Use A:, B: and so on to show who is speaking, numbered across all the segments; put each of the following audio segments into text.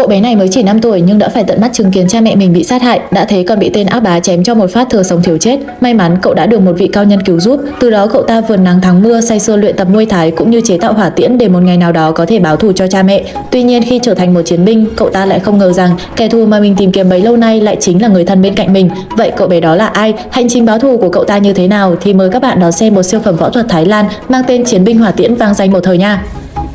A: Cậu bé này mới chỉ 5 tuổi nhưng đã phải tận mắt chứng kiến cha mẹ mình bị sát hại, đã thế còn bị tên ác bá chém cho một phát thừa sống thiếu chết. May mắn cậu đã được một vị cao nhân cứu giúp, từ đó cậu ta vườn nắng thắng mưa say sưa luyện tập nuôi thái cũng như chế tạo hỏa tiễn để một ngày nào đó có thể báo thù cho cha mẹ. Tuy nhiên khi trở thành một chiến binh, cậu ta lại không ngờ rằng kẻ thù mà mình tìm kiếm bấy lâu nay lại chính là người thân bên cạnh mình. Vậy cậu bé đó là ai? Hành trình báo thù của cậu ta như thế nào thì mời các bạn đón xem một siêu phẩm võ thuật Thái Lan mang tên Chiến binh hỏa tiễn vang danh một thời nha.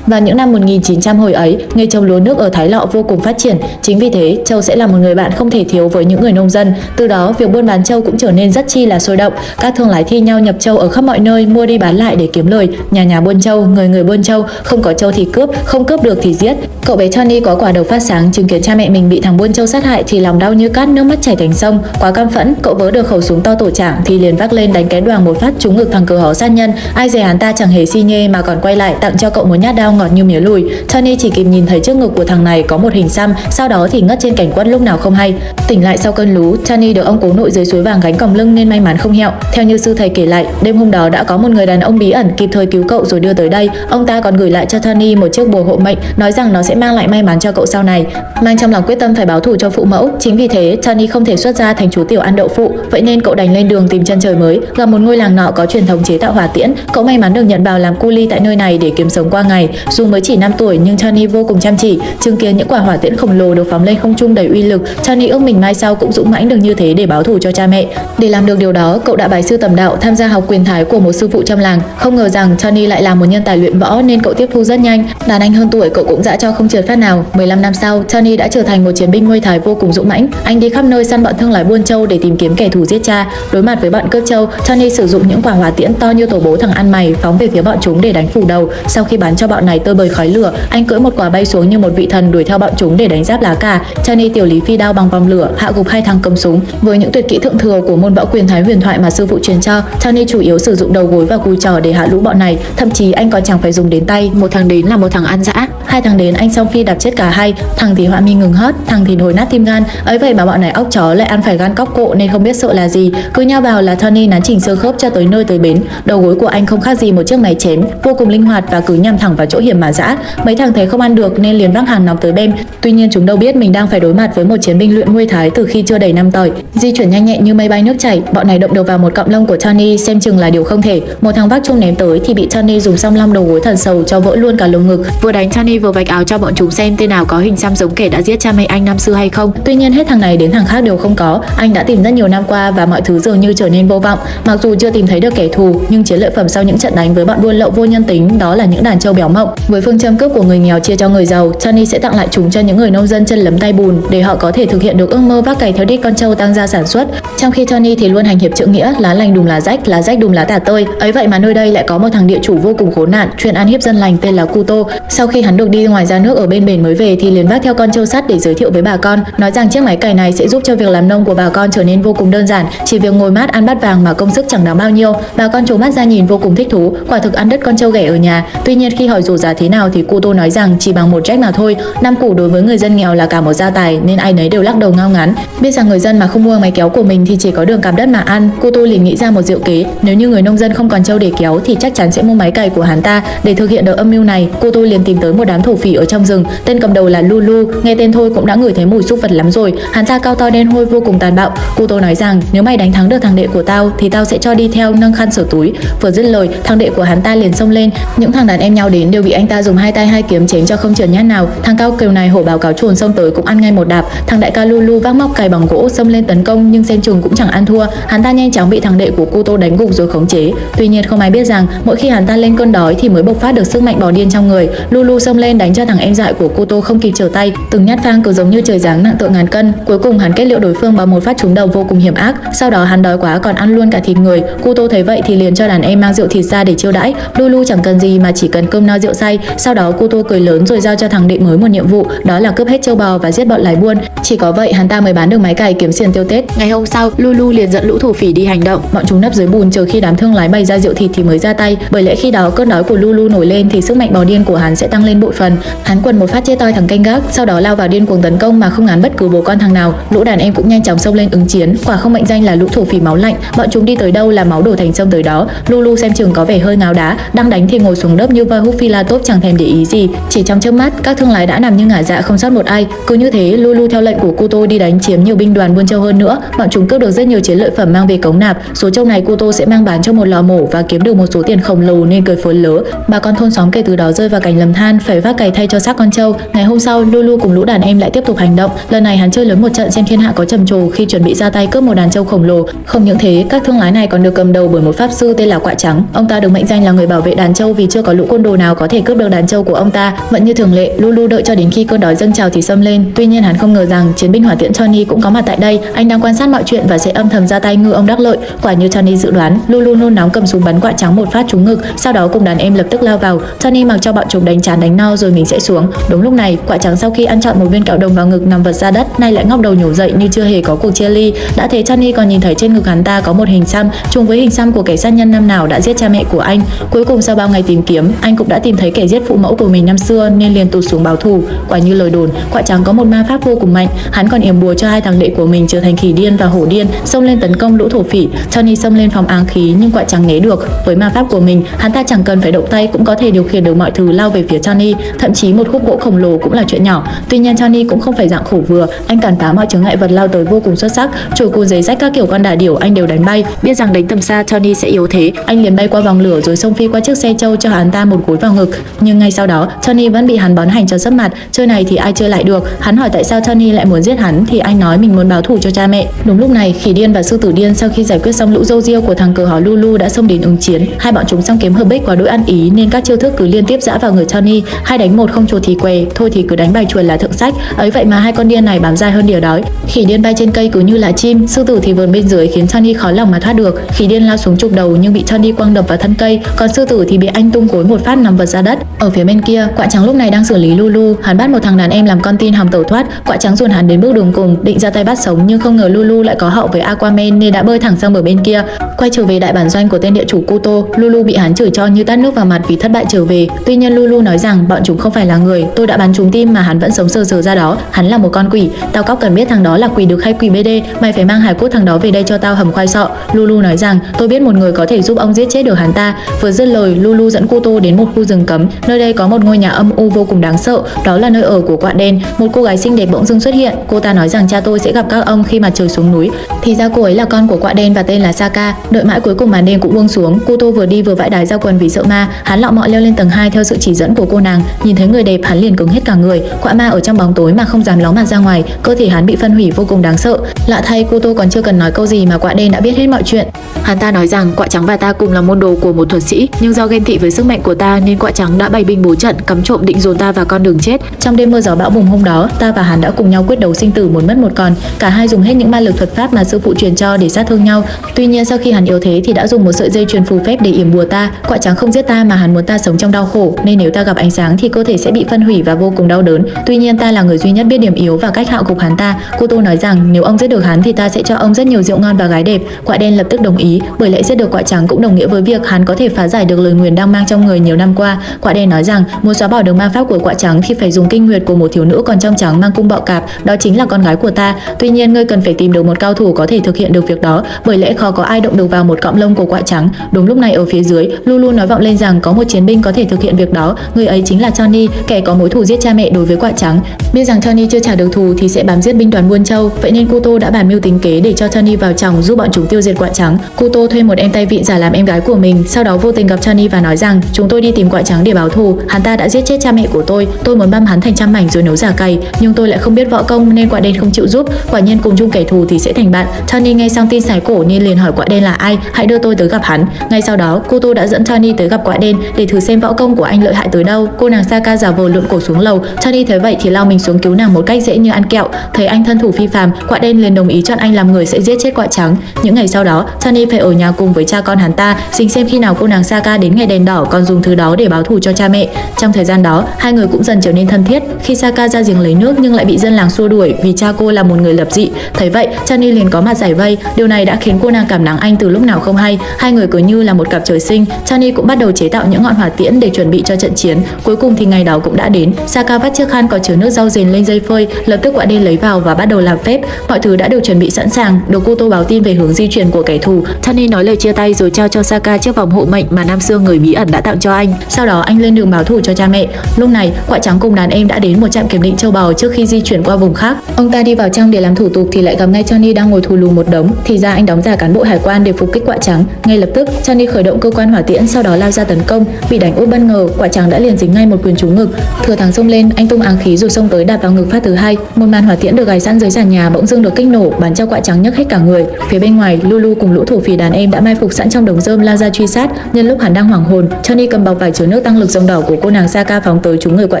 A: Vào những năm 1900 hồi ấy, nghề trồng lúa nước ở Thái Lọ vô cùng phát triển. Chính vì thế, Châu sẽ là một người bạn không thể thiếu với những người nông dân. Từ đó, việc buôn bán châu cũng trở nên rất chi là sôi động. Các thương lái thi nhau nhập châu ở khắp mọi nơi mua đi bán lại để kiếm lời. Nhà nhà buôn châu, người người buôn châu, không có châu thì cướp, không cướp được thì giết. Cậu bé Johnny có quả đầu phát sáng chứng kiến cha mẹ mình bị thằng buôn châu sát hại thì lòng đau như cát, nước mắt chảy thành sông. Quá căm phẫn, cậu vớ được khẩu súng to tổ trạng thì liền vác lên đánh cái đoàn một phát trúng ngực thằng cờ hó sát nhân. Ai dè hắn ta chẳng hề si nhê mà còn quay lại tặng cho cậu một nhát đau đang ngọt như mía lùi. Tony chỉ kịp nhìn thấy trước ngực của thằng này có một hình xăm, sau đó thì ngất trên cảnh quất lúc nào không hay. Tỉnh lại sau cơn lú, Tony được ông cố nội dưới suối vàng gánh còng lưng nên may mắn không hẹo. Theo như sư thầy kể lại, đêm hôm đó đã có một người đàn ông bí ẩn kịp thời cứu cậu rồi đưa tới đây. Ông ta còn gửi lại cho Tony một chiếc bùa hộ mệnh, nói rằng nó sẽ mang lại may mắn cho cậu sau này. Mang trong lòng quyết tâm phải báo thù cho phụ mẫu, chính vì thế Tony không thể xuất ra thành chú tiểu ăn đậu phụ, vậy nên cậu đành lên đường tìm chân trời mới, gặp một ngôi làng nọ có truyền thống chế tạo hỏa tiễn. Cậu may mắn được nhận vào làm cu ly tại nơi này để kiếm sống qua ngày. Dù mới chỉ 5 tuổi nhưng Chani vô cùng chăm chỉ, chứng kiến những quả hỏa tiễn khổng lồ được phóng lên không trung đầy uy lực, Chani ước mình mai sau cũng dũng mãnh được như thế để báo thù cho cha mẹ. Để làm được điều đó, cậu đã bái sư tầm đạo, tham gia học quyền thái của một sư phụ trong làng. Không ngờ rằng Chani lại là một nhân tài luyện võ nên cậu tiếp thu rất nhanh. Đàn anh hơn tuổi cậu cũng dã cho không trượt phát nào. 15 năm sau, Chani đã trở thành một chiến binh nuôi thái vô cùng dũng mãnh. Anh đi khắp nơi săn bọn thương lái buôn châu để tìm kiếm kẻ thù giết cha. Đối mặt với bọn cướp châu, Chani sử dụng những quả hỏa tiễn to như tổ bố thằng ăn mày phóng về phía bọn chúng để đánh phủ đầu. Sau khi bắn cho bọn này tơi bời khói lửa, anh cưỡi một quả bay xuống như một vị thần đuổi theo bọn chúng để đánh giáp lá cà. Chani tiểu lý phi đao bằng vòng lửa, hạ gục hai thằng cầm súng. Với những tuyệt kỹ thượng thừa của môn võ quyền thái huyền thoại mà sư phụ truyền cho, Chani chủ yếu sử dụng đầu gối và cùi trò để hạ lũ bọn này. Thậm chí anh còn chẳng phải dùng đến tay. Một thằng đến là một thằng ăn dã, hai thằng đến anh xong phi đạp chết cả hai. Thằng thì họa mi ngừng hót, thằng thì nổi nát tim gan. ấy vậy mà bọn này ốc chó lại ăn phải gan cóc cộ nên không biết sợ là gì. Cứ nhau vào là Tony nắn chỉnh xương khớp cho tới nơi tới bến. Đầu gối của anh không khác gì một chiếc máy chém, vô cùng linh hoạt và cứ nhằm thẳng vào chỗ hiểm mà dã. Mấy thằng thấy không ăn được nên liền vác hàng nóng tới bên. Tuy nhiên chúng đâu biết mình đang phải đối mặt với một chiến binh luyện nguy thái từ khi chưa đầy năm tuổi. Di chuyển nhanh nhẹn như mây bay nước chảy, bọn này động đầu vào một cọng lông của Tony xem chừng là điều không thể. Một thằng vác chung ném tới thì bị Tony dùng song long đầu gối thần sầu cho vỡ luôn cả lồng ngực. Vừa đánh Tony vừa vạch áo cho bọn chúng xem tên nào có hình xăm giống kẻ đã giết cha mẹ anh năm xưa hay không. Tuy nhiên hết thằng này đến thằng khác đều không có. Anh đã tìm rất nhiều năm qua và mọi thứ dường như trở nên vô vọng. Mặc dù chưa tìm thấy được kẻ thù, nhưng chiến lợi phẩm sau những trận đánh với bọn buôn lậu vô nhân tính đó là những đàn trâu béo mộng. Với phương châm cướp của người nghèo chia cho người giàu, Johnny sẽ tặng lại chúng cho những người nông dân chân lấm tay bùn để họ có thể thực hiện được ước mơ vác cày theo đít con trâu tăng gia sản xuất. Trong khi Johnny thì luôn hành hiệp trượng nghĩa, lá lành đùm lá rách, lá rách đùm lá tả tơi. Ấy vậy mà nơi đây lại có một thằng địa chủ vô cùng khốn nạn, chuyên ăn hiếp dân lành tên là Kuto. Sau khi hắn được đi ngoài ra nước ở bên bể mới về thì liền vác theo con trâu sắt để giới thiệu với bà con, nói rằng chiếc máy cày này sẽ giúp cho việc làm nông của bà con trở nên vô cùng đơn giản, chỉ việc ngồi mát ăn bát vàng mà công sức chẳng đáng bao nhiêu. Bà con trố mắt ra nhìn vô cùng thích thú, quả thực ăn đất con trâu ghẻ ở nhà. Tuy nhiên khi hỏi dù giá thế nào thì cô tô nói rằng chỉ bằng một trách mà thôi. Năm củ đối với người dân nghèo là cả một gia tài nên ai nấy đều lắc đầu ngao ngán. Biết rằng người dân mà không mua máy kéo của mình thì chỉ có đường cạp đất mà ăn, cô tô liền nghĩ ra một diệu kế, nếu như người nông dân không còn trâu để kéo thì chắc chắn sẽ mua máy cày của hắn ta. Để thực hiện được âm mưu này, cô tô liền tìm tới một đám thổ phỉ ở trong rừng, tên cầm đầu là Lulu, nghe tên thôi cũng đã ngửi thấy mùi xúc vật lắm rồi. Hắn ta cao to đen hôi vô cùng tàn bạo. Cô nói rằng nếu mày đánh thắng được thằng đệ của tao thì tao sẽ cho đi theo nâng khăn sửa túi. Vừa dứt lời, thằng đệ của hắn ta liền xông lên, những thằng đàn em nhau đến đều bị anh ta dùng hai tay hai kiếm chém cho không trượt nhát nào. Thằng cao kiều này hổ báo cáo chuồn xông tới cũng ăn ngay một đạp. Thằng đại ca Lulu vác móc cày bằng gỗ xông lên tấn công nhưng xem chừng cũng chẳng ăn thua. Hắn ta nhanh chóng bị thằng đệ của cô Tô đánh gục rồi khống chế. Tuy nhiên không ai biết rằng mỗi khi hắn ta lên cơn đói thì mới bộc phát được sức mạnh bò điên trong người. Lulu xông lên đánh cho thằng em dại của cô Tô không kịp trở tay, từng nhát phang cứ giống như trời giáng nặng tội ngàn cân. Cuối cùng hắn kết liễu đối phương bằng một phát trúng đầu vô cùng hiểm ác. Sau đó hắn đói quá còn ăn luôn cả thịt người. Cô Tô thấy vậy thì liền cho đàn em mang rượu thịt ra để chiêu đãi. Lulu chẳng cần gì mà chỉ cần cơm no rượu say. Sau đó cô Tô cười lớn rồi giao cho thằng đệ mới một nhiệm vụ, đó là cướp hết châu bò và giết bọn lái buôn. Chỉ có vậy hắn ta mới bán được máy cày kiếm tiền tiêu Tết. Ngày hôm sau, Lulu liền dẫn lũ thổ phỉ đi hành động. Bọn chúng nấp dưới bùn chờ khi đám thương lái bày ra rượu thịt thì mới ra tay. Bởi lẽ khi đó cơn đói của Lulu nổi lên thì sức mạnh bò điên của hắn sẽ tăng lên bội phần. Hắn quần một phát chia toi thằng canh gác, sau đó lao vào điên cuồng tấn công mà không ngán bất cứ bố con thằng nào. Lũ đàn em cũng nhanh chóng xông lên ứng chiến. Quả không mệnh danh là lũ thổ phỉ máu lạnh. Bọn chúng đi tới đâu là máu đổ thành sông tới đó. Lulu xem chừng có vẻ hơi ngáo đá, đang đánh thì ngồi xuống đớp như voi hút phi la tốt chẳng thèm để ý gì. Chỉ trong chớp mắt, các thương lái đã nằm như ngả dạ không sót một ai. Cứ như thế, Lulu theo lệnh của Kuto đi đánh chiếm nhiều binh đoàn buôn châu hơn nữa. Bọn chúng cướp được rất nhiều chiến lợi phẩm mang về cống nạp. Số châu này Kuto sẽ mang bán cho một lò mổ và kiếm được một số tiền khổng lồ nên cười phốn lớ. Bà con thôn xóm kể từ đó rơi vào cảnh lầm than, phải vác cày thay cho xác con trâu. Ngày hôm sau, Lulu cùng lũ đàn em lại tiếp tục hành động. Lần này hắn chơi lớn một trận xem thiên hạ có trầm trồ khi chuẩn bị ra tay cướp một đàn trâu khổng lồ. Không những thế, các thương lái này còn được cầm đầu bởi một pháp sư tên là Quạ Trắng. Ông ta được mệnh danh là người bảo vệ đàn trâu vì chưa có lũ côn đồ nào có thể cướp được đàn trâu của ông ta. Vẫn như thường lệ, Lulu đợi cho đến khi cơn đói dâng trào thì xâm lên. Tuy nhiên hắn không ngờ rằng chiến binh hỏa tiễn Tony cũng có mặt tại đây. Anh đang quan sát mọi chuyện và sẽ âm thầm ra tay ngư ông đắc lợi. Quả như Tony dự đoán, Lulu nôn nóng cầm súng bắn Quạ Trắng một phát trúng ngực, sau đó cùng đàn em lập tức lao vào. Tony mặc cho bọn chúng đánh chán đánh no rồi mình sẽ xuống. Đúng lúc này, Quạ Trắng sau khi ăn chọn một viên kẹo đồng vào ngực nằm vật ra đất, nay lại ngóc đầu nhổ dậy như chưa hề có cuộc chia ly. Đã thế Johnny còn nhìn thấy trên ngực hắn ta có một hình xăm trùng với hình xăm của kẻ sát nhân năm nào đã giết cha mẹ của anh. Cuối cùng sau bao ngày tìm kiếm, anh cũng đã tìm thấy kẻ giết phụ mẫu của mình năm xưa nên liền tụt xuống báo thù. Quả như lời đồn, Quạ Trắng có một ma pháp vô cùng mạnh, hắn còn yểm bùa cho hai thằng đệ của mình trở thành khỉ điên và hổ điên, xông lên tấn công lũ thổ phỉ. Johnny xông lên phòng áng khí nhưng Quạ Trắng né được. Với ma pháp của mình, hắn ta chẳng cần phải động tay cũng có thể điều khiển được mọi thứ lao về phía Johnny thậm chí một khúc gỗ khổng lồ cũng là chuyện nhỏ. Tuy nhiên Tony cũng không phải dạng khổ vừa, anh cản phá mọi chướng ngại vật lao tới vô cùng xuất sắc, chổi cù giấy rách các kiểu con đà điểu anh đều đánh bay. Biết rằng đánh tầm xa Tony sẽ yếu thế, anh liền bay qua vòng lửa rồi xông phi qua chiếc xe trâu cho hắn ta một cúi vào ngực. Nhưng ngay sau đó, Tony vẫn bị hắn bón hành cho sấp mặt. Chơi này thì ai chơi lại được? Hắn hỏi tại sao Tony lại muốn giết hắn thì anh nói mình muốn báo thù cho cha mẹ. Đúng lúc này, khỉ điên và sư tử điên sau khi giải quyết xong lũ dâu riêu của thằng cờ hó Lulu đã xông đến ứng chiến. Hai bọn chúng song kiếm hợp bích quá đỗi ăn ý nên các chiêu thức cứ liên tiếp dã vào người Tony. Hai đánh một không chuột thì què, thôi thì cứ đánh bài chuột là thượng sách. Ấy vậy mà hai con điên này bám dai hơn đỉa đói. Khỉ điên bay trên cây cứ như là chim, sư tử thì vườn bên dưới khiến Tony khó lòng mà thoát được. Khỉ điên lao xuống chụp đầu nhưng bị Tony quăng đập vào thân cây, còn sư tử thì bị anh tung cối một phát nằm vật ra đất. Ở phía bên kia, quạ trắng lúc này đang xử lý Lulu, hắn bắt một thằng đàn em làm con tin hòng tẩu thoát. Quạ trắng dồn hắn đến bước đường cùng, định ra tay bắt sống nhưng không ngờ Lulu lại có hậu với Aquaman nên đã bơi thẳng sang bờ bên kia. Quay trở về đại bản doanh của tên địa chủ Kuto, Lulu bị hắn chửi cho như tát nước vào mặt vì thất bại trở về. Tuy nhiên Lulu nói rằng bọn chúng không phải là người, tôi đã bắn chúng tim mà hắn vẫn sống sờ sờ ra đó, hắn là một con quỷ. Tao cóc cần biết thằng đó là quỷ được hay quỷ BD, mày phải mang hải cốt thằng đó về đây cho tao hầm khoai sọ. Lulu nói rằng tôi biết một người có thể giúp ông giết chết được hắn ta. Vừa dứt lời, Lulu dẫn Kuto đến một khu rừng cấm. Nơi đây có một ngôi nhà âm u vô cùng đáng sợ, đó là nơi ở của quạ đen. Một cô gái xinh đẹp bỗng dưng xuất hiện, cô ta nói rằng cha tôi sẽ gặp các ông khi mặt trời xuống núi. Thì ra cô ấy là con của quạ đen và tên là Saka. Đợi mãi cuối cùng màn đêm cũng buông xuống, Kuto vừa đi vừa vãi đái ra quần vì sợ ma, hắn lọ mọ leo lên tầng 2 theo sự chỉ dẫn của cô nàng. Nhìn thấy người đẹp, hắn liền cứng hết cả người. Quạ ma ở trong bóng tối mà không dám ló mặt ra ngoài, cơ thể hắn bị phân hủy vô cùng đáng sợ. Lạ thay, Kuto còn chưa cần nói câu gì mà quạ đen đã biết hết mọi chuyện. Hắn ta nói rằng quạ trắng và ta cùng là môn đồ của một thuật sĩ, nhưng do ghen tị với sức mạnh của ta nên quạ trắng đã bày binh bố trận cắm trộm định dồn ta vào con đường chết. Trong đêm mưa gió bão bùng hôm đó, ta và hắn đã cùng nhau quyết đấu sinh tử một mất một còn. Cả hai dùng hết những ma lực thuật pháp mà sư phụ truyền cho để sát thương nhau. Tuy nhiên sau khi hắn yếu thế thì đã dùng một sợi dây truyền phù phép để yểm bùa ta. Quạ trắng không giết ta mà hắn muốn ta sống trong đau khổ, nên nếu ta gặp ánh sáng thì cơ thể sẽ bị phân hủy và vô cùng đau đớn. Tuy nhiên ta là người duy nhất biết điểm yếu và cách hạ gục hắn ta. Cô Tô nói rằng nếu ông giết được hắn thì ta sẽ cho ông rất nhiều rượu ngon và gái đẹp. Quạ đen lập tức đồng ý, bởi lẽ giết được quạ trắng cũng đồng nghĩa với việc hắn có thể phá giải được lời nguyền đang mang trong người nhiều năm qua. Quạ đen nói rằng muốn xóa bỏ được ma pháp của quạ trắng thì phải dùng kinh nguyệt của một thiếu nữ còn trong trắng mang cung bọ cạp, đó chính là con gái của ta. Tuy nhiên ngươi cần phải tìm được một cao thủ có thể thực hiện được việc đó, bởi lẽ khó có ai động được vào một cọng lông của quạ trắng. Đúng lúc này ở phía dưới, Lulu nói vọng lên rằng có một chiến binh có thể thực hiện việc đó, người ấy chính là Johnny kẻ có mối thù giết cha mẹ đối với quạ trắng. Biết rằng Johnny chưa trả được thù thì sẽ bám giết binh đoàn Buôn Châu, vậy nên Kuto đã bàn mưu tính kế để cho Johnny vào chồng giúp bọn chúng tiêu diệt quạ trắng. Kuto thuê một em tay vịn giả làm em gái của mình, sau đó vô tình gặp Johnny và nói rằng chúng tôi đi tìm quạ trắng để báo thù, hắn ta đã giết chết cha mẹ của tôi, tôi muốn băm hắn thành trăm mảnh rồi nấu giả cày, nhưng tôi lại không biết võ công nên quạ đen không chịu giúp, quả nhiên cùng chung kẻ thù thì sẽ thành bạn. Johnny nghe xong tin sải cổ nên liền hỏi quạ đen là ai, hãy đưa tôi tới gặp hắn. Ngay sau đó, Kuto đã dẫn Johnny tới gặp quạ đen để thử xem võ công của anh lợi hại tới đâu. Cô nàng Saka giả vờ lượn cổ xuống lầu, Johnny thấy vậy thì lao mình xuống cứu nàng một cách dễ như ăn kẹo. Thấy anh thân thủ phi phàm, quạ đen liền đồng ý chọn anh làm người sẽ giết chết quạ trắng. Những ngày sau đó, Johnny phải ở nhà cùng với cha con hắn ta, xin xem khi nào cô nàng Saka đến ngày đèn đỏ còn dùng thứ đó để báo thù cho cha mẹ. Trong thời gian đó, hai người cũng dần trở nên thân thiết. Khi Saka ra giếng lấy nước nhưng lại bị dân làng xua đuổi vì cha cô là một người lập dị. Thấy vậy, Johnny liền có mặt giải vây. Điều này đã khiến cô nàng cảm nắng anh từ lúc nào không hay. Hai người cứ như là một cặp trời sinh. Johnny cũng bắt đầu chế tạo những ngọn hỏa tiễn để chuẩn bị cho trận chiến. Cuối cùng thì ngày đó cũng đã đến. Saka vắt chiếc khăn có chứa nước rau dền lên dây phơi, lập tức quạ đen lấy vào và bắt đầu làm phép. Mọi thứ đã được chuẩn bị sẵn sàng. Được cô tô báo tin về hướng di chuyển của kẻ thù. Tony nói lời chia tay rồi trao cho Saka chiếc vòng hộ mệnh mà nam xương người bí ẩn đã tặng cho anh. Sau đó đó anh lên đường báo thù cho cha mẹ. Lúc này, quả trắng cùng đàn em đã đến một trạm kiểm định châu bò trước khi di chuyển qua vùng khác. Ông ta đi vào trong để làm thủ tục thì lại gặp ngay Johnny đang ngồi thù lù một đống. Thì ra anh đóng giả cán bộ hải quan để phục kích quả trắng. Ngay lập tức, Johnny khởi động cơ quan hỏa tiễn sau đó lao ra tấn công. Bị đánh úp bất ngờ, quả trắng đã liền dính ngay một quyền trúng ngực. Thừa thắng xông lên, anh tung áng khí rồi xông tới đạp vào ngực phát thứ hai. Một màn hỏa tiễn được gài sẵn dưới sàn nhà bỗng dưng được kích nổ, bắn cho quạ trắng nhấc hết cả người. Phía bên ngoài, Lulu cùng lũ thổ phỉ đàn em đã mai phục sẵn trong đống rơm lao ra truy sát. Nhân lúc hắn đang hoảng hồn, Johnny cầm bọc vải chứa nước tăng lực rồng đỏ của cô nàng Saka phóng tới trúng người quạ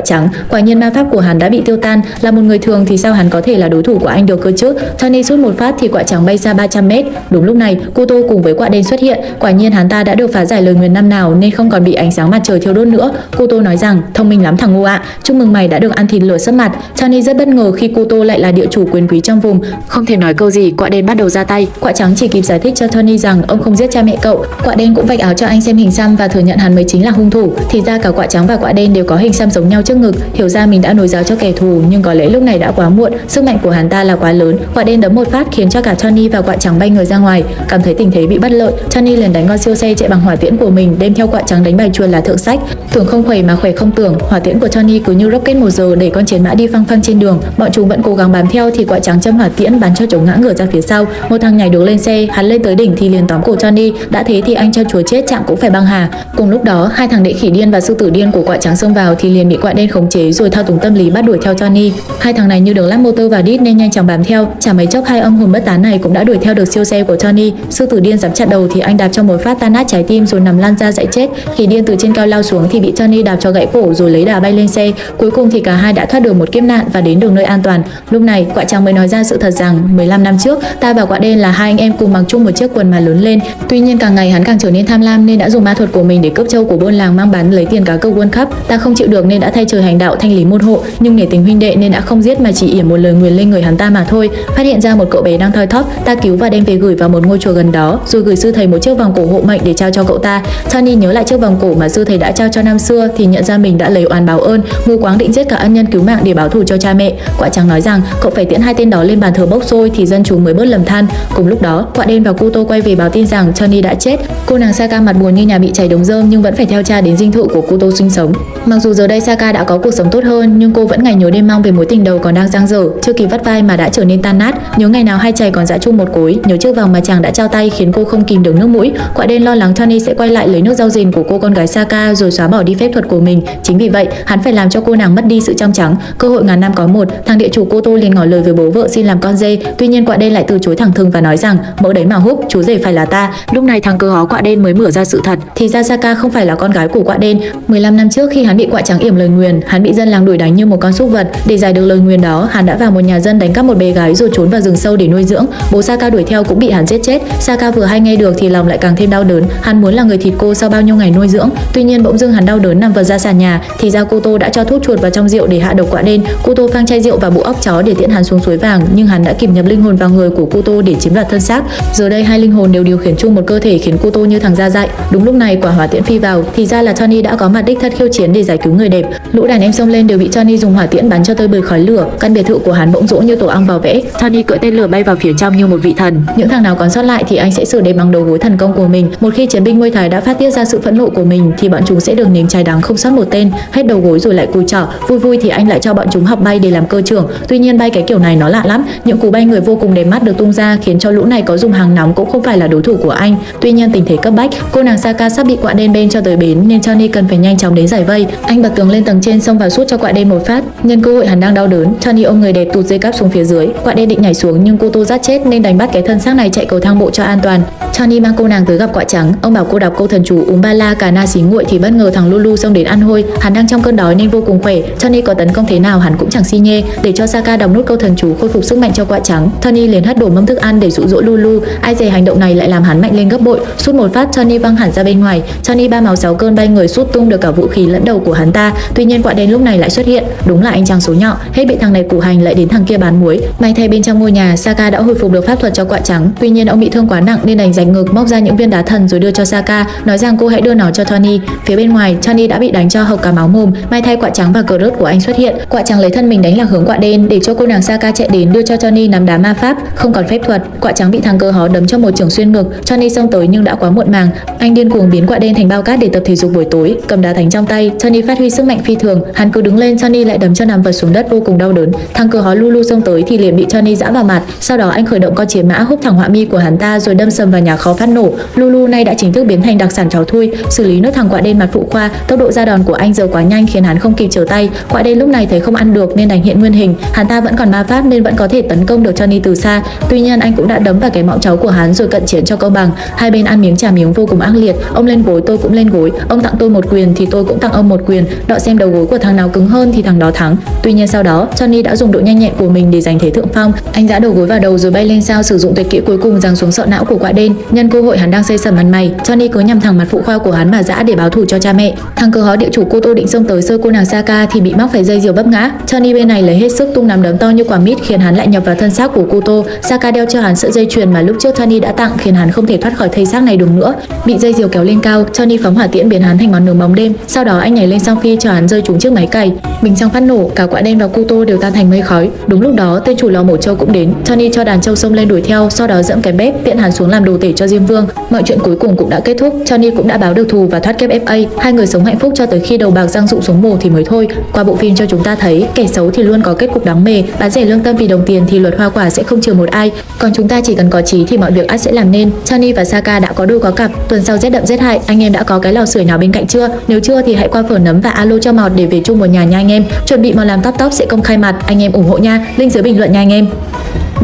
A: trắng. Quả nhiên ma pháp của hắn đã bị tiêu tan, là một người thường thì sao hắn có thể là đối thủ của anh được cơ chứ? Johnny sút một phát thì quạ trắng bay xa 300 mét. Đúng lúc này, Kuto cùng với quạ đen xuất hiện. Quả nhiên hắn ta đã được phá giải lời nguyền năm nào nên không còn bị ánh sáng mặt trời thiêu đốt nữa. Kuto nói rằng, thông minh lắm thằng ngu ạ, chúc mừng mày đã được ăn thịt lửa sấp mặt. Johnny rất bất ngờ khi Kuto lại là địa chủ quyền quý trong vùng, không thể nói câu gì. Quả đen bắt đầu ra tay. Quả trắng chỉ kịp giải thích cho Tony rằng ông không giết cha mẹ cậu. Quả đen cũng vạch áo cho anh xem hình xăm và thừa nhận hắn mới chính là hung thủ. Thì ra cả quả trắng và quả đen đều có hình xăm giống nhau trước ngực. Hiểu ra mình đã nối giáo cho kẻ thù, nhưng có lẽ lúc này đã quá muộn. Sức mạnh của hắn ta là quá lớn. Quả đen đấm một phát khiến cho cả Tony và quả trắng bay người ra ngoài. Cảm thấy tình thế bị bất lợi, Tony liền đánh con siêu xe chạy bằng hỏa tiễn của mình, đem theo quả trắng đánh bài chuồn là thượng sách. Tưởng không khỏe mà khỏe không tưởng, hỏa tiễn của Tony cứ như rocket một giờ để con chiến mã đi phăng phăng trên đường. Bọn chúng vẫn cố gắng bám theo thì quả trắng châm hỏa tiễn bắn cho chúng ngã ngửa ra phía sau. Một thằng nhảy được lên xe, hắn lên tới đỉnh thì liền tóm cổ Tony. Đã thế thì anh cho chúa chết chạm cũng phải băng hà. Cùng lúc đó, hai thằng đệ khỉ điên và sư tử điên của quả trắng xông vào thì liền bị quả đen khống chế rồi thao túng tâm lý bắt đuổi theo Tony. Hai thằng này như được lắp motor vào đít nên nhanh chóng bám theo. Chả mấy chốc hai ông hồn bất tán này cũng đã đuổi theo được siêu xe của Tony. Sư tử điên dám chặn đầu thì anh đạp cho một phát tan nát trái tim rồi nằm lăn ra dãy chết. Khỉ điên từ trên cao lao xuống thì bị Tony đạp cho gãy cổ rồi lấy đà bay lên xe. Cuối cùng thì cả hai đã thoát được một kiếp nạn và đến được nơi an toàn. Lúc này, quạ trắng mới nói ra sự thật rằng 15 năm trước, ta và quạ đen là hai anh em cùng mặc chung một chiếc quần mà lớn lên. Tuy nhiên càng ngày hắn càng trở nên tham lam nên đã dùng ma thuật của mình để cướp châu của buôn làng mang bán lấy tiền cá cược World Cup. Ta không chịu được nên đã thay trời hành đạo thanh lý môn hộ, nhưng nể tình huynh đệ nên đã không giết mà chỉ ỉa một lời nguyền lên người hắn ta mà thôi. Phát hiện ra một cậu bé đang thoi thóp, ta cứu và đem về gửi vào một ngôi chùa gần đó, rồi gửi sư thầy một chiếc vòng cổ hộ mệnh để trao cho cậu ta. Tony nhớ lại chiếc vòng cổ mà sư thầy đã trao cho năm xưa thì nhận ra mình đã lấy oán báo ơn, mù quáng định giết cả ân nhân cứu mạng để báo thù cho cha mẹ. Quả trắng nói rằng cậu phải tiễn hai tên đó lên bàn thờ bốc xôi thì dân chúng mới bớt lầm than. Cùng lúc đó, quả đen và Kuto quay về báo tin rằng Tony đã chết. Cô nàng Saka mặt buồn như nhà bị cháy đống rơm nhưng vẫn phải theo cha đến dinh thự của Kuto sinh sống. Mặc dù giờ đây Saka đã có cuộc sống tốt hơn nhưng cô vẫn ngày nhớ đêm mong về mối tình đầu còn đang dang dở, chưa kịp vắt vai mà đã trở nên tan nát. Nhớ ngày nào hai chày còn dã chung một cối, nhớ chiếc vòng mà chàng đã trao tay khiến cô không kìm được nước mũi. Quả đen lo lắng Tony sẽ quay lại lấy nước rau rền của cô con gái Saka rồi xóa bỏ đi phép thuật của mình. Chính vì vậy, hắn phải làm cho cô nàng mất đi sự trong trắng. Cơ hội ngàn năm có một, thằng địa chủ cô Tô liền ngỏ lời với bố vợ xin làm con dê. Tuy nhiên quạ đen lại từ chối thẳng thừng và nói rằng mỡ đấy mà húc, chú rể phải là ta. Lúc này thằng cơ hó quạ đen mới mở ra sự thật. Thì ra Saka không phải là con gái của quạ đen. 15 năm trước khi hắn bị quạ trắng yểm lời nguyền, hắn bị dân làng đuổi đánh như một con súc vật. Để giải được lời nguyền đó, hắn đã vào một nhà dân đánh cắp một bé gái rồi trốn vào rừng sâu để nuôi dưỡng. Bố Saka đuổi theo cũng bị hắn giết chết. Saka vừa hay nghe được thì lòng lại càng thêm đau đớn. Hắn muốn là người thịt cô sau bao nhiêu ngày nuôi dưỡng. Tuy nhiên bỗng dưng hắn đau đớn nằm vật ra sàn nhà. Thì ra cô Tô đã cho thuốc chuột vào trong rượu để hạ độc quả đen. Cô Tô phang chai rượu và bộ óc chó để tiễn hắn xuống suối vàng, nhưng hắn đã kịp nhập linh hồn vào người của cô Tô để chiếm đoạt thân xác. Giờ đây hai linh hồn đều điều khiển chung một cơ thể khiến cô Tô như thằng da dại. Đúng lúc này quả hỏa tiễn phi vào, thì ra là Tony đã có mặt đích thân khiêu chiến để giải cứu người đẹp. Lũ đàn em xông lên đều bị Tony dùng hỏa tiễn bắn cho tơi bời khói lửa. Căn biệt thự của hắn bỗng rỗ như tổ ong vào vẽ. Tony cưỡi tên lửa bay vào phía trong như một vị thần. Những thằng nào còn sót lại thì anh sẽ xử để bằng đầu gối thần công của mình. Một khi chiến binh Muay Thái đã phát tiết ra sự phẫn nộ của mình thì bọn chúng sẽ được nếm trái đắng không sót một tên. Hết đầu gối rồi lại cùi trở. Vui vui thì anh lại cho bọn chúng học bay để làm cơ trưởng. Tuy nhiên bay cái kiểu này nó lạ lắm. Những cú bay người vô cùng đẹp mắt được tung ra khiến cho lũ này có dùng hàng nóng cũng không phải là đối thủ của anh. Tuy nhiên tình thế cấp bách, cô nàng Saka sắp bị quạ đen bên cho tới bến nên Johnny cần phải nhanh chóng đến giải vây. Anh bật tường lên tầng trên xông vào sút cho quạ đen một phát. Nhân cơ hội hắn đang đau đớn, Johnny ôm người đẹp tụt dây cáp xuống phía dưới. Quạ đen định nhảy xuống nhưng cô tô rát chết nên đánh bắt cái thân xác này chạy cầu thang bộ cho an toàn. Johnny mang cô nàng tới gặp quạ trắng, ông bảo cô đọc câu thần chú uống ba la cà na xí nguội thì bất ngờ thằng Lulu xông đến ăn hôi. Hắn đang trong cơn đói nên vô cùng khỏe. Tony có tấn công thế nào hắn cũng chẳng xi nhê. Để cho Saka đóng nút câu thần chú khôi phục sức mạnh cho quạ trắng, Tony liền hất đổ mâm thức ăn để dụ dỗ Lulu. Ai dè hành động này lại làm hắn mạnh lên gấp bội. Sút một phát Tony văng hẳn ra bên ngoài. Tony ba máu sáu cơn bay người sút tung được cả vũ khí lẫn đầu của hắn ta. Tuy nhiên quạ đen lúc này lại xuất hiện. Đúng là anh chàng số nhọ, hết bị thằng này củ hành lại đến thằng kia bán muối. May thay bên trong ngôi nhà, Saka đã hồi phục được pháp thuật cho quạ trắng. Tuy nhiên ông bị thương quá nặng nên đành rảnh ngực móc ra những viên đá thần rồi đưa cho Saka, nói rằng cô hãy đưa nó cho Tony. Phía bên ngoài, Tony đã bị đánh cho hộc cả máu mồm. mai thay quạ trắng và cờ rớt của anh xuất hiện. Quạ trắng lấy thân mình đánh lạc hướng quạ đen để cho cô nàng Saka chạy đến đưa cho Johnny nắm đá ma pháp, không còn phép thuật. Quạ trắng bị thằng cơ hó đấm cho một trường xuyên ngực. Johnny xông tới nhưng đã quá muộn màng. Anh điên cuồng biến quạ đen thành bao cát để tập thể dục buổi tối. cầm đá thánh trong tay, Johnny phát huy sức mạnh phi thường, hắn cứ đứng lên Johnny lại đấm cho nằm vật xuống đất vô cùng đau đớn. Thằng cờ hó Lulu xông tới thì liền bị Johnny giã vào mặt, sau đó anh khởi động con chiến mã húc thẳng họa mi của hắn ta rồi đâm sầm vào nhà kho phát nổ. Lulu nay đã chính thức biến thành đặc sản cháu thui, xử lý nước thằng quạ đen mặt phụ khoa, tốc độ ra đòn của anh giờ quá nhanh khiến hắn không kịp trở tay. Quạ đen lúc này thấy không ăn được nên đành hiện nguyên hình, hắn ta vẫn còn ma pháp nên vẫn có thể tấn công được Johnny từ xa. Tuy nhiên anh cũng đã đấm vào cái mõm cháu của hắn rồi cận chiến cho công bằng. Hai bên ăn miếng trả miếng vô cùng ác liệt, ông lên gối tôi cũng lên gối, ông tặng tôi một quyền thì tôi cũng tặng ông một quyền, đọ xem đầu gối của thằng nào cứng hơn thì thằng đó thắng. Tuy nhiên sau đó, Johnny đã dùng độ nhanh nhẹn của mình để giành thế thượng phong. Anh giã đầu gối vào đầu rồi bay lên sao sử dụng tuyệt kỹ cuối cùng giáng xuống sọ não của quạ đen. Nhân cơ hội hắn đang xây sầm mặt mày, Johnny cứ nhằm thẳng mặt phụ khoa của hắn mà giã để báo thù cho cha mẹ. Thằng cơ hó địa chủ cô tô định xông tới sơ cô nàng Saka thì bị mắc phải dây diều bấp ngã. Johnny bên này lấy hết sức tung nắm đấm to như quả mít khiến hắn lại nhập vào thân xác của cô tô. Saka đeo cho hắn sợi dây chuyền mà lúc trước Johnny đã tặng khiến hắn không thể thoát khỏi thây xác này được nữa. Bị dây diều kéo lên cao, Johnny phóng hỏa tiễn biến hắn thành ngọn nướng bóng đêm. Sau đó anh nhảy lên song phi cho hắn rơi trúng chiếc máy cày. Bình xăng phát nổ, cả quả đen và cô tô đều tan thành mây khói. Đúng lúc đó, tên chủ lò mổ trâu cũng đến. Johnny cho đàn trâu xông lên đuổi theo, sau đó dẫm cái bếp tiện hắn xuống làm đồ tể cho Diêm Vương. Mọi chuyện cuối cùng cũng đã kết thúc. Johnny cũng đã báo được thù và thoát kép FA. Hai người sống hạnh phúc cho tới khi đầu bạc răng rụng xuống mồ thì mới thôi. Qua bộ phim cho chúng ta thấy kẻ xấu thì luôn có kết cục đáng mề, bán rẻ lương tâm vì đồng tiền thì luật hoa quả sẽ không trừ một ai. Còn chúng ta chỉ cần có trí thì mọi việc ắt sẽ làm nên. Chani và Saka đã có đôi có cặp. Tuần sau rét đậm rét hại, anh em đã có cái lò sưởi nào bên cạnh chưa? Nếu chưa thì hãy qua phở nấm và alo cho mọt để về chung một nhà nha anh em. Chuẩn bị món làm top top sẽ công khai mặt, anh em ủng hộ nha. Link dưới bình luận nha anh em.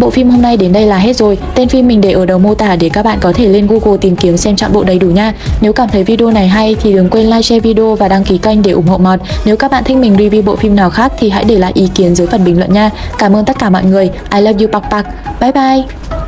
A: Bộ phim hôm nay đến đây là hết rồi. Tên phim mình để ở đầu mô tả để các bạn có thể lên Google tìm kiếm xem chọn bộ đầy đủ nha. Nếu cảm thấy video này hay thì đừng quên like, share video và đăng ký kênh để ủng hộ Mọt. Nếu các bạn thích mình review bộ phim nào khác thì hãy để lại ý kiến dưới phần bình luận nha. Cảm ơn tất cả mọi người. I love you bạc bạc. Bye bye.